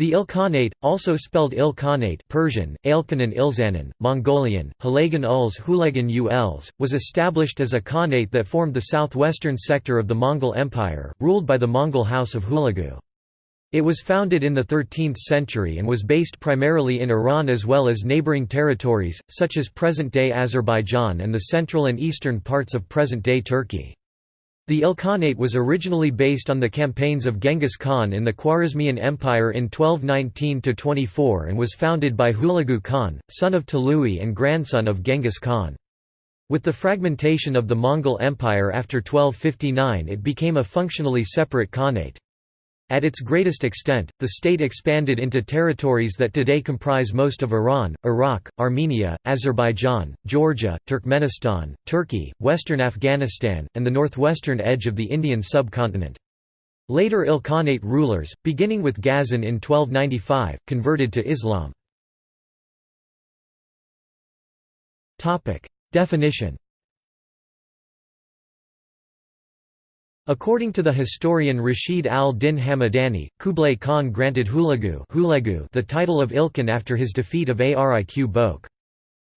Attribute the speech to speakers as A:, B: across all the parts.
A: The Ilkhanate, also spelled Ilkhanate Persian, Ailkanan Ilzanan, Mongolian, Hulagan Uls Hulagan Uls, was established as a khanate that formed the southwestern sector of the Mongol Empire, ruled by the Mongol House of Hulagu. It was founded in the 13th century and was based primarily in Iran as well as neighboring territories, such as present-day Azerbaijan and the central and eastern parts of present-day Turkey. The Ilkhanate was originally based on the campaigns of Genghis Khan in the Khwarezmian Empire in 1219–24 and was founded by Hulagu Khan, son of Tului and grandson of Genghis Khan. With the fragmentation of the Mongol Empire after 1259 it became a functionally separate khanate. At its greatest extent, the state expanded into territories that today comprise most of Iran, Iraq, Armenia, Azerbaijan, Georgia, Turkmenistan, Turkey, western Afghanistan, and the northwestern edge of the Indian subcontinent. Later Ilkhanate rulers, beginning with Ghazan in 1295, converted to Islam. Definition According to the historian Rashid al-Din Hamadani, Kublai Khan granted Hulagu the title of Ilkhan after his defeat of Ariq Boke.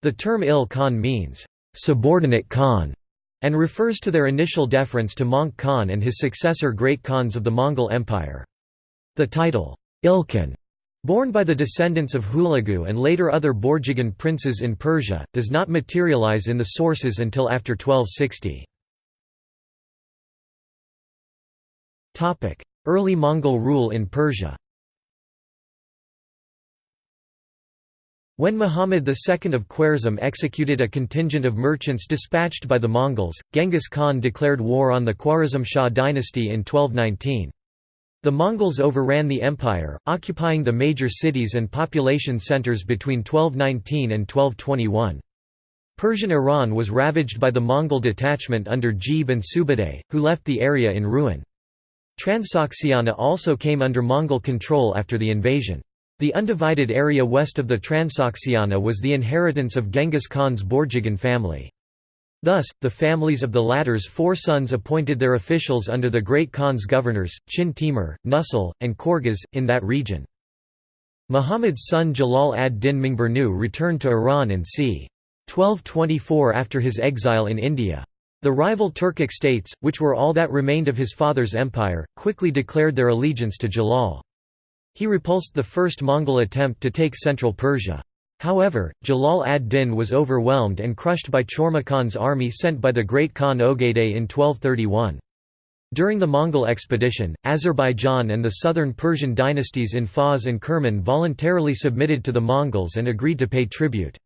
A: The term Il Khan means, "...subordinate Khan", and refers to their initial deference to Möngke Khan and his successor Great Khans of the Mongol Empire. The title, Ilkhan, borne by the descendants of Hulagu and later other Borjigin princes in Persia, does not materialize in the sources until after 1260. Early Mongol rule in Persia When Muhammad II of Khwarezm executed a contingent of merchants dispatched by the Mongols, Genghis Khan declared war on the Khwarezm Shah dynasty in 1219. The Mongols overran the empire, occupying the major cities and population centers between 1219 and 1221. Persian Iran was ravaged by the Mongol detachment under Jebe and Subutai, who left the area in ruin. Transoxiana also came under Mongol control after the invasion. The undivided area west of the Transoxiana was the inheritance of Genghis Khan's Borjigin family. Thus, the families of the latter's four sons appointed their officials under the Great Khan's governors, Chin Timur, Nusul, and Korghaz, in that region. Muhammad's son Jalal ad-Din Mingburnu returned to Iran in c. 1224 after his exile in India. The rival Turkic states, which were all that remained of his father's empire, quickly declared their allegiance to Jalal. He repulsed the first Mongol attempt to take central Persia. However, Jalal ad-Din was overwhelmed and crushed by Chormakhan's army sent by the Great Khan Ogedei in 1231. During the Mongol expedition, Azerbaijan and the southern Persian dynasties in Fars and Kerman voluntarily submitted to the Mongols and agreed to pay tribute.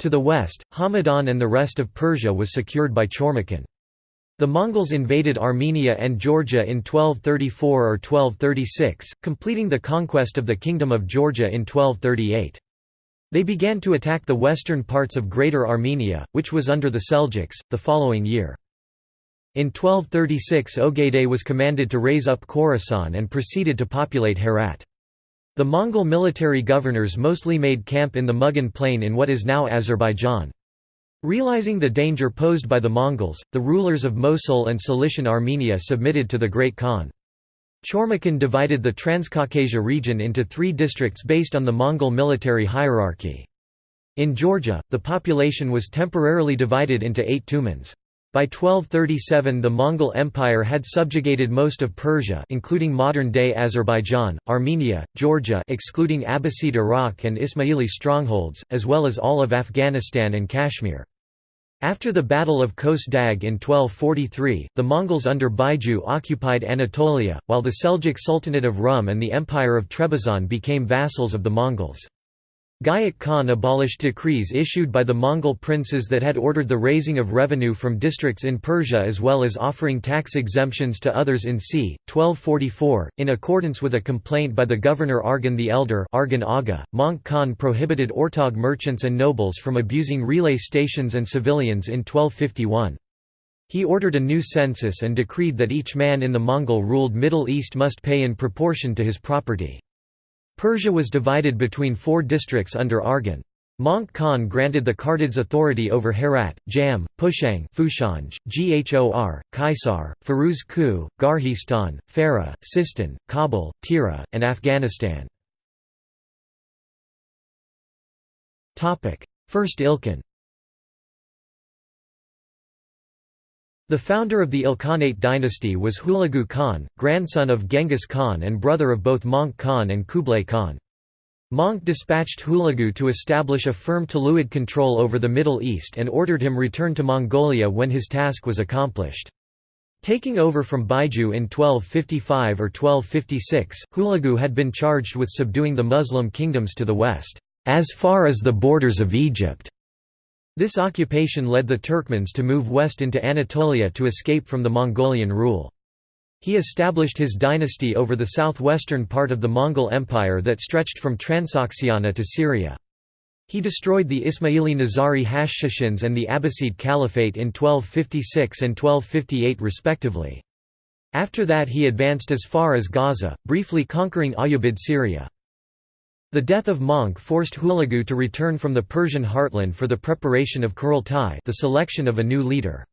A: To the west, Hamadan and the rest of Persia was secured by Chormakhan. The Mongols invaded Armenia and Georgia in 1234 or 1236, completing the conquest of the Kingdom of Georgia in 1238. They began to attack the western parts of Greater Armenia, which was under the Seljuks, the following year. In 1236 Ogedei was commanded to raise up Khorasan and proceeded to populate Herat. The Mongol military governors mostly made camp in the Mugan plain in what is now Azerbaijan. Realizing the danger posed by the Mongols, the rulers of Mosul and Cilician Armenia submitted to the Great Khan. Chormakhan divided the Transcaucasia region into three districts based on the Mongol military hierarchy. In Georgia, the population was temporarily divided into eight tumans. By 1237 the Mongol Empire had subjugated most of Persia including modern-day Azerbaijan, Armenia, Georgia excluding Abbasid Iraq and Ismaili strongholds, as well as all of Afghanistan and Kashmir. After the Battle of Kos Dag in 1243, the Mongols under Baiju occupied Anatolia, while the Seljuk Sultanate of Rum and the Empire of Trebizond became vassals of the Mongols. Güyük Khan abolished decrees issued by the Mongol princes that had ordered the raising of revenue from districts in Persia as well as offering tax exemptions to others in c. 1244. In accordance with a complaint by the governor Arghun the Elder Arghun Aga, Möngke Khan prohibited Ortog merchants and nobles from abusing relay stations and civilians in 1251. He ordered a new census and decreed that each man in the Mongol-ruled Middle East must pay in proportion to his property. Persia was divided between four districts under Arghun. Möngke Khan granted the Kartids authority over Herat, Jam, Pushang, Fushanj, Ghor, Kaisar, Firuz Ku, Garhistan, Farah, Sistan, Kabul, Tira, and Afghanistan. First Ilkhan The founder of the Ilkhanate dynasty was Hulagu Khan, grandson of Genghis Khan and brother of both Möngke Khan and Kublai Khan. Möngke dispatched Hulagu to establish a firm Tuluid control over the Middle East and ordered him return to Mongolia when his task was accomplished. Taking over from Baiju in 1255 or 1256, Hulagu had been charged with subduing the Muslim kingdoms to the west, as far as the borders of Egypt. This occupation led the Turkmens to move west into Anatolia to escape from the Mongolian rule. He established his dynasty over the southwestern part of the Mongol Empire that stretched from Transoxiana to Syria. He destroyed the Ismaili Nizari Hashashins and the Abbasid Caliphate in 1256 and 1258 respectively. After that he advanced as far as Gaza, briefly conquering Ayyubid Syria. The death of Möngke forced Hulagu to return from the Persian heartland for the preparation of Kurultai the selection of a new leader.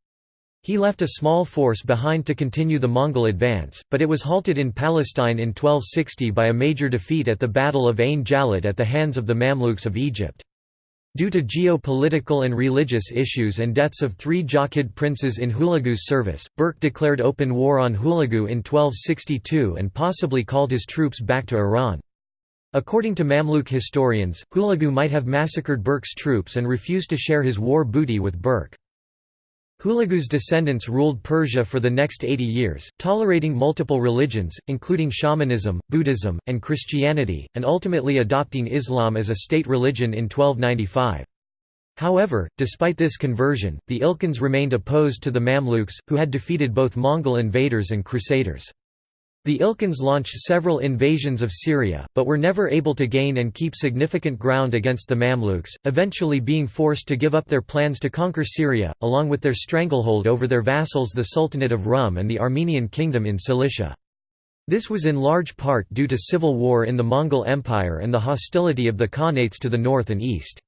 A: He left a small force behind to continue the Mongol advance, but it was halted in Palestine in 1260 by a major defeat at the Battle of Ain Jalut at the hands of the Mamluks of Egypt. Due to geopolitical and religious issues and deaths of three Jochid princes in Hulagu's service, Berke declared open war on Hulagu in 1262 and possibly called his troops back to Iran. According to Mamluk historians, Hulagu might have massacred Berke's troops and refused to share his war booty with Berke. Hulagu's descendants ruled Persia for the next 80 years, tolerating multiple religions, including shamanism, Buddhism, and Christianity, and ultimately adopting Islam as a state religion in 1295. However, despite this conversion, the Ilkhans remained opposed to the Mamluks, who had defeated both Mongol invaders and crusaders. The Ilkhans launched several invasions of Syria, but were never able to gain and keep significant ground against the Mamluks, eventually being forced to give up their plans to conquer Syria, along with their stranglehold over their vassals the Sultanate of Rum and the Armenian Kingdom in Cilicia. This was in large part due to civil war in the Mongol Empire and the hostility of the Khanates to the north and east.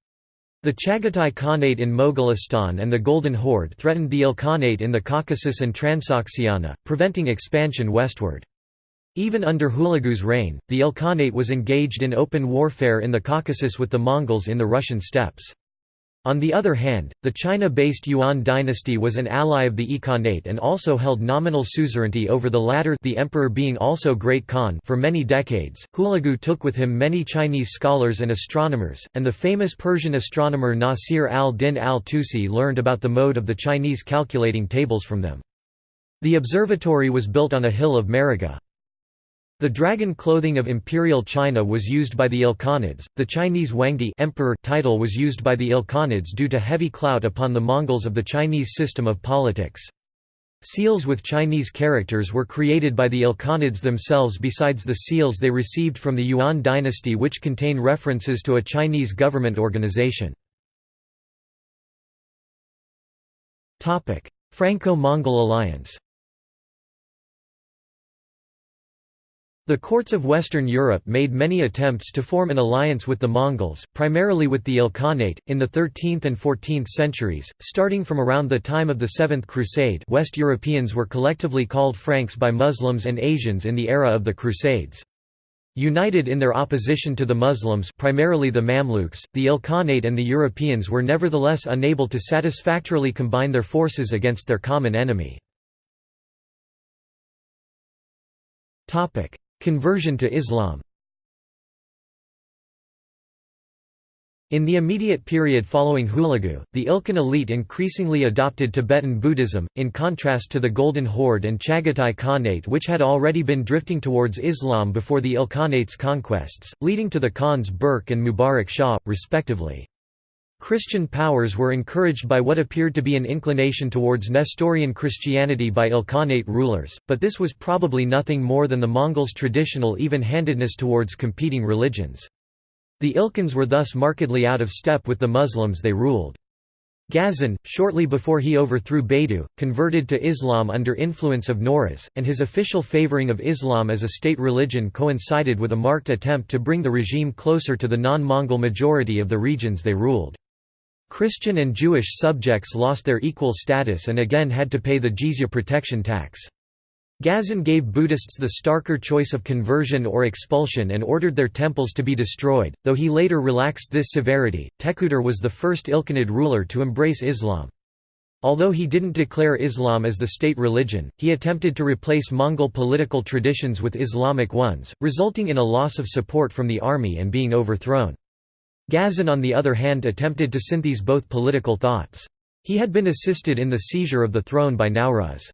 A: The Chagatai Khanate in Mogolistan and the Golden Horde threatened the Ilkhanate in the Caucasus and Transoxiana, preventing expansion westward. Even under Hulagu's reign, the Ilkhanate was engaged in open warfare in the Caucasus with the Mongols in the Russian steppes. On the other hand, the China-based Yuan dynasty was an ally of the Ilkhanate and also held nominal suzerainty over the latter the emperor being also Great Khan for many decades. Hulagu took with him many Chinese scholars and astronomers, and the famous Persian astronomer Nasir al-Din al-Tusi learned about the mode of the Chinese calculating tables from them. The observatory was built on a hill of Maragha. The dragon clothing of imperial China was used by the Ilkhanids. The Chinese Huangdi emperor title was used by the Ilkhanids due to heavy clout upon the Mongols of the Chinese system of politics. Seals with Chinese characters were created by the Ilkhanids themselves besides the seals they received from the Yuan dynasty which contain references to a Chinese government organization. Franco-Mongol alliance The courts of Western Europe made many attempts to form an alliance with the Mongols, primarily with the Ilkhanate, in the 13th and 14th centuries. Starting from around the time of the Seventh Crusade, West Europeans were collectively called Franks by Muslims and Asians in the era of the Crusades. United in their opposition to the Muslims primarily the Mamluks, the Ilkhanate and the Europeans were nevertheless unable to satisfactorily combine their forces against their common enemy. Conversion to Islam In the immediate period following Hulagu, the Ilkhan elite increasingly adopted Tibetan Buddhism, in contrast to the Golden Horde and Chagatai Khanate which had already been drifting towards Islam before the Ilkhanate's conquests, leading to the Khans Berke and Mubarak Shah, respectively. Christian powers were encouraged by what appeared to be an inclination towards Nestorian Christianity by Ilkhanate rulers, but this was probably nothing more than the Mongols' traditional even-handedness towards competing religions. The Ilkhans were thus markedly out of step with the Muslims they ruled. Ghazan, shortly before he overthrew Baidu, converted to Islam under influence of Nawroz, and his official favoring of Islam as a state religion coincided with a marked attempt to bring the regime closer to the non-Mongol majority of the regions they ruled. Christian and Jewish subjects lost their equal status and again had to pay the jizya protection tax. Ghazan gave Buddhists the starker choice of conversion or expulsion and ordered their temples to be destroyed, though he later relaxed this severity. Tekuder was the first Ilkhanid ruler to embrace Islam. Although he didn't declare Islam as the state religion, he attempted to replace Mongol political traditions with Islamic ones, resulting in a loss of support from the army and being overthrown. Ghazan on the other hand attempted to synthese both political thoughts. He had been assisted in the seizure of the throne by Nauruz.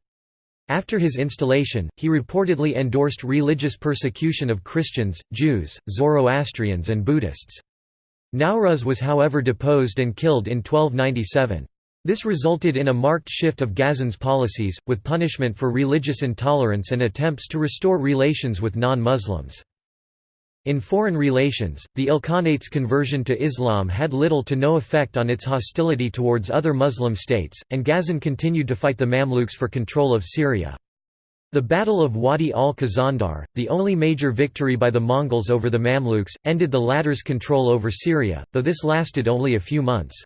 A: After his installation, he reportedly endorsed religious persecution of Christians, Jews, Zoroastrians and Buddhists. Nauruz was however deposed and killed in 1297. This resulted in a marked shift of Ghazan's policies, with punishment for religious intolerance and attempts to restore relations with non-Muslims. In foreign relations, the Ilkhanate's conversion to Islam had little to no effect on its hostility towards other Muslim states, and Ghazan continued to fight the Mamluks for control of Syria. The Battle of Wadi al-Khazandar, the only major victory by the Mongols over the Mamluks, ended the latter's control over Syria, though this lasted only a few months.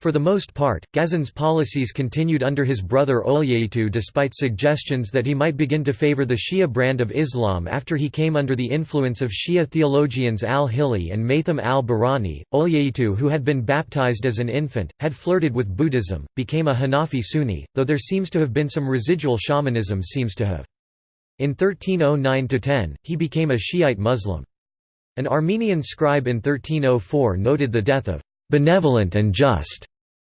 A: For the most part, Ghazan's policies continued under his brother Oljaitu despite suggestions that he might begin to favor the Shia brand of Islam after he came under the influence of Shia theologians al-Hilli and Maitham al-Bahrani. Oljaitu who had been baptized as an infant, had flirted with Buddhism, became a Hanafi Sunni, though there seems to have been some residual shamanism seems to have. In 1309–10, he became a Shiite Muslim. An Armenian scribe in 1304 noted the death of benevolent and just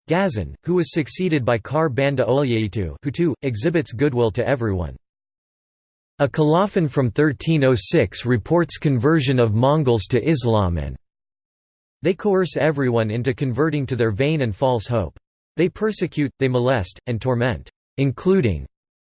A: Ghazan, who was succeeded by Kharbanda Oljaitu who too, exhibits goodwill to everyone. A colophon from 1306 reports conversion of Mongols to Islam and they coerce everyone into converting to their vain and false hope. They persecute, they molest, and torment, including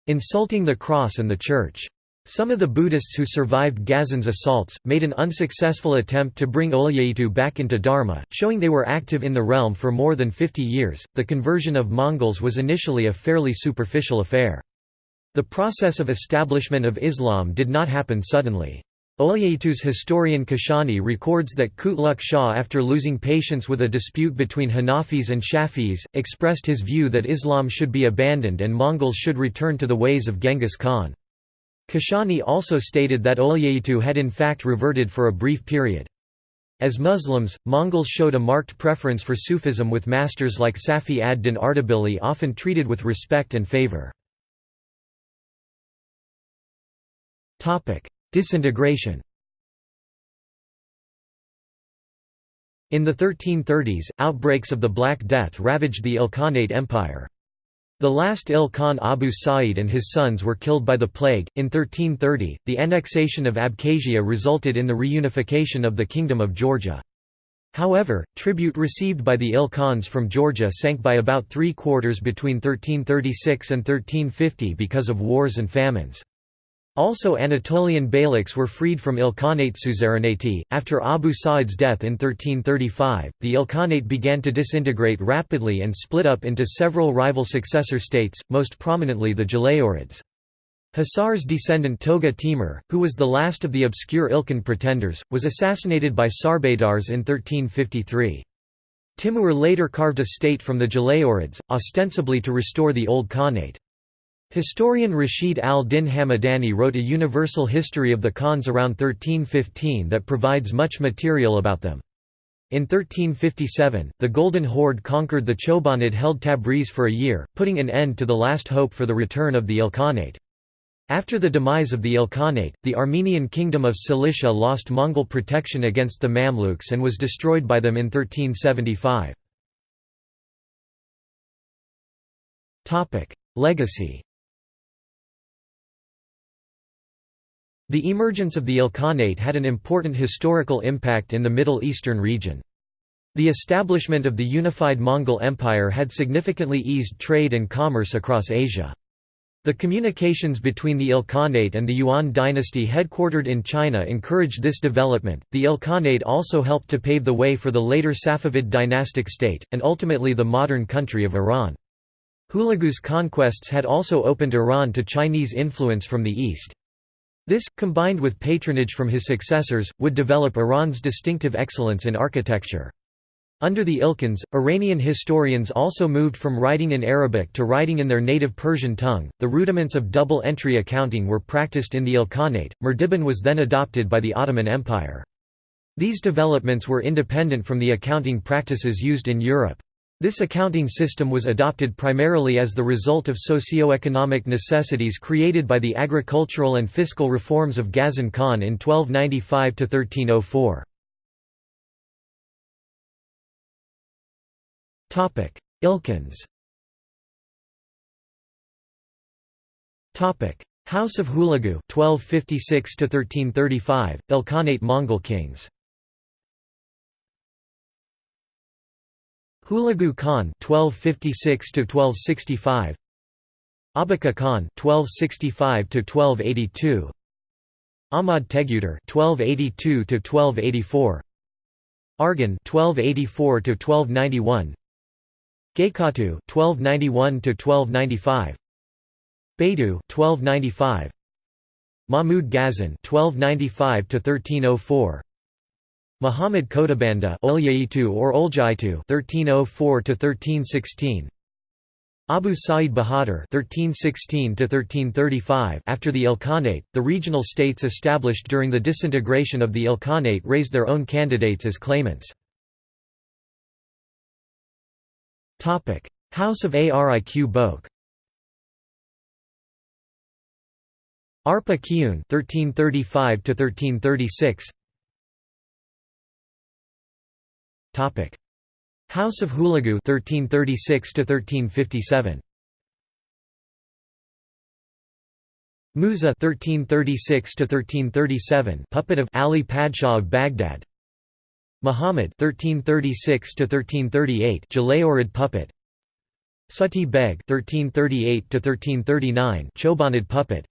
A: insulting the cross and the church. Some of the Buddhists who survived Ghazan's assaults, made an unsuccessful attempt to bring Oljaitu back into Dharma, showing they were active in the realm for more than 50 years. The conversion of Mongols was initially a fairly superficial affair. The process of establishment of Islam did not happen suddenly. Oljaitu's historian Kashani records that Kutluk Shah after losing patience with a dispute between Hanafis and Shafis, expressed his view that Islam should be abandoned and Mongols should return to the ways of Genghis Khan. Kashani also stated that Oljaitu had in fact reverted for a brief period. As Muslims, Mongols showed a marked preference for Sufism with masters like Safi ad-Din Ardabili often treated with respect and favor. Disintegration In the 1330s, outbreaks of the Black Death ravaged the Ilkhanate Empire. The last Il Khan Abu Sa'id and his sons were killed by the plague. In 1330, the annexation of Abkhazia resulted in the reunification of the Kingdom of Georgia. However, tribute received by the Il Khans from Georgia sank by about three quarters between 1336 and 1350 because of wars and famines. Also Anatolian beyliks were freed from Ilkhanate suzerainty. After Abu Sa'id's death in 1335, the Ilkhanate began to disintegrate rapidly and split up into several rival successor states, most prominently the Jalayids. Hasar's descendant Toga Timur, who was the last of the obscure Ilkhan pretenders, was assassinated by Sarbadars in 1353. Timur later carved a state from the Jalayids, ostensibly to restore the old Khanate. Historian Rashid al-Din Hamadani wrote a universal history of the Khans around 1315 that provides much material about them. In 1357, the Golden Horde conquered the Chobanid-held Tabriz for a year, putting an end to the last hope for the return of the Ilkhanate. After the demise of the Ilkhanate, the Armenian kingdom of Cilicia lost Mongol protection against the Mamluks and was destroyed by them in 1375. Legacy The emergence of the Ilkhanate had an important historical impact in the Middle Eastern region. The establishment of the unified Mongol Empire had significantly eased trade and commerce across Asia. The communications between the Ilkhanate and the Yuan dynasty headquartered in China encouraged this development. The Ilkhanate also helped to pave the way for the later Safavid dynastic state, and ultimately the modern country of Iran. Hulagu's conquests had also opened Iran to Chinese influence from the east. This, combined with patronage from his successors, would develop Iran's distinctive excellence in architecture. Under the Ilkhans, Iranian historians also moved from writing in Arabic to writing in their native Persian tongue. The rudiments of double entry accounting were practiced in the Ilkhanate. Murdiban was then adopted by the Ottoman Empire. These developments were independent from the accounting practices used in Europe. This accounting system was adopted primarily as the result of socio-economic necessities created by the agricultural and fiscal reforms of Ghazan Khan in 1295–1304. Ilkhans House of Hulagu 1256 to 1335 Ilkhanate Mongol kings Hulagu Khan 1256 to 1265 Abaka Khan 1265 to 1282 Ahmad Teguder 1282 to 1284 Arghun 1284 to 1291 Gaykatu 1291 to 1295 Baidu 1295 Mahmud Ghazan 1295 to 1304 Muhammad Olyaitu or Oljaitu 1304 1316 Abu Sa'id Bahadur (1316–1335). After the Ilkhanate, the regional states established during the disintegration of the Ilkhanate raised their own candidates as claimants. House of Ariq Boke Arpa Kiyun 1335 Topic. House of Hulagu 1336 to 1357 Musa 1336 to 1337 puppet of Ali Padshah of Baghdad. Muhammad 1336 to 1338 Jalayirid puppet. Sati Beg 1338 to 1339 Chobanid puppet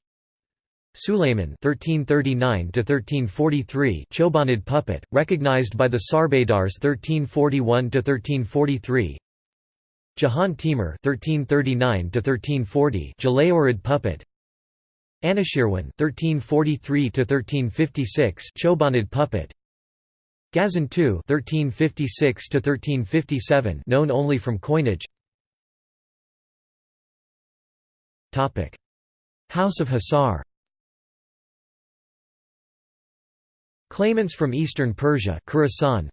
A: Sulayman (1339–1343), Chobanid puppet recognized by the Sarbadars (1341–1343). Jahan Timur 1339 to 1340 Jalayirid puppet. Anushirwan (1343–1356), Chobanid puppet. Ghazan II (1356–1357), known only from coinage. Topic. House of Hasar Claimants from eastern Persia Khorasan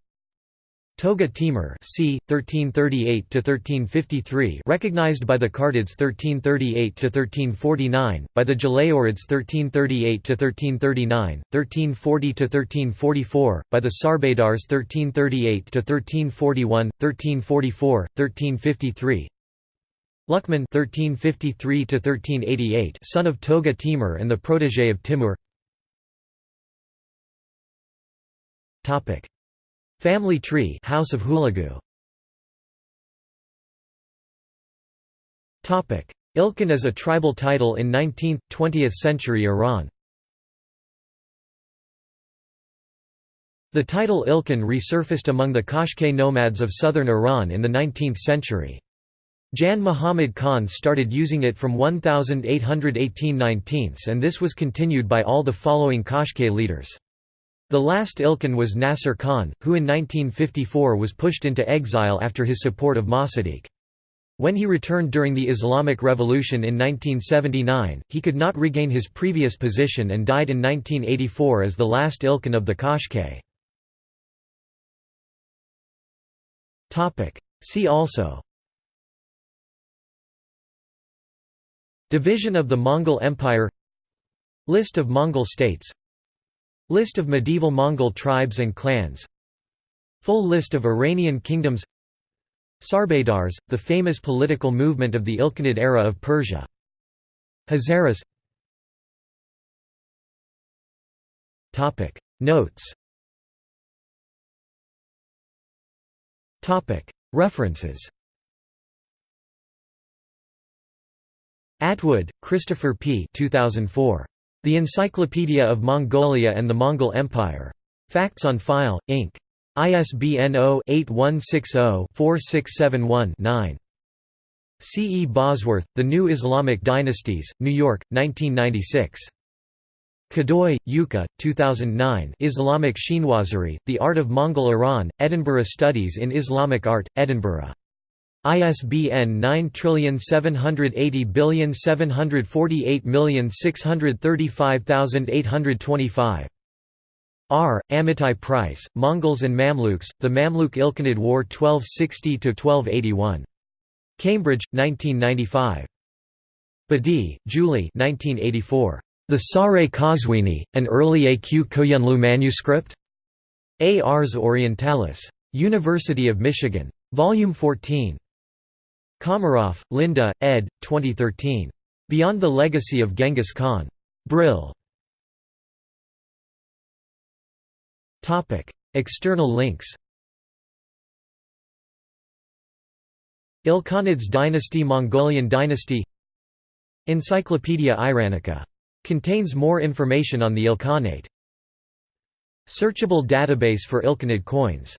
A: Toga Timur c. 1338–1353 recognized by the Kartids 1338–1349, by the Jalayirids 1338–1339, 1340–1344, by the Sarbadars 1338–1341, 1344, 1353 Luqman 1353–1388 son of Toga Timur and the protégé of Timur Family tree House of Hulagu Ilkhan as a tribal title in 19th–20th century Iran The title Ilkhan resurfaced among the Qashqai nomads of southern Iran in the 19th century. Jan Muhammad Khan started using it from 1818 19 and this was continued by all the following Qashqai leaders. The last Ilkhan was Nasser Khan, who in 1954 was pushed into exile after his support of Mossadegh. When he returned during the Islamic Revolution in 1979, he could not regain his previous position and died in 1984 as the last Ilkhan of the Qashqai. See also Division of the Mongol Empire List of Mongol states List of medieval Mongol tribes and clans. Full list of Iranian kingdoms. Sarbadars, the famous political movement of the Ilkhanid era of Persia. Hazaras. Notes. References. Atwood, Christopher P. 2004. The Encyclopedia of Mongolia and the Mongol Empire. Facts on File, Inc. ISBN 0-8160-4671-9. C. E. Bosworth, The New Islamic Dynasties, New York, 1996. Kadoi, Yuka, 2009 Islamic Chinoiserie, The Art of Mongol Iran, Edinburgh Studies in Islamic Art, Edinburgh. ISBN 9780748635825. R. Amitai-Preiss, Mongols and Mamluks, The Mamluk Ilkhanid War 1260–1281. Cambridge, 1995. Badi, Julie 1984. The Sare Kazwini, an early A.Q. Koyunlu manuscript? A. Ars Orientalis. University of Michigan. Volume 14. Komaroff, Linda, ed. 2013. Beyond the Legacy of Genghis Khan. Brill. External links Ilkhanids dynasty Mongolian dynasty Encyclopaedia Iranica. Contains more information on the Ilkhanate. Searchable database for Ilkhanid coins